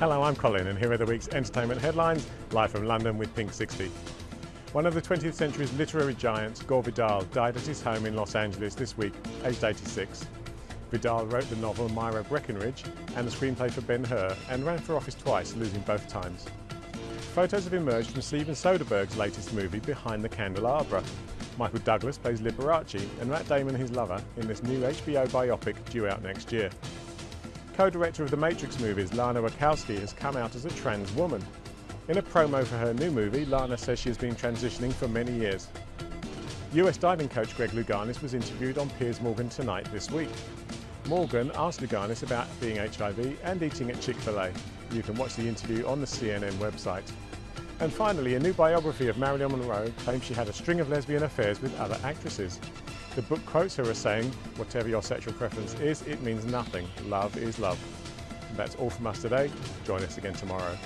Hello, I'm Colin and here are the week's entertainment headlines, live from London with Pink 60. One of the 20th century's literary giants, Gore Vidal, died at his home in Los Angeles this week, aged 86. Vidal wrote the novel Myra Breckinridge and the screenplay for Ben-Hur and ran for office twice, losing both times. Photos have emerged from Steven Soderbergh's latest movie, Behind the Candelabra. Michael Douglas plays Liberace and Matt Damon his lover in this new HBO biopic due out next year. Co-director of the Matrix movies, Lana Wachowski, has come out as a trans woman. In a promo for her new movie, Lana says she has been transitioning for many years. US diving coach Greg Louganis was interviewed on Piers Morgan Tonight this week. Morgan asked Louganis about being HIV and eating at Chick-fil-A. You can watch the interview on the CNN website. And finally, a new biography of Marilyn Monroe claims she had a string of lesbian affairs with other actresses. The book quotes her as saying, whatever your sexual preference is, it means nothing. Love is love. That's all from us today. Join us again tomorrow.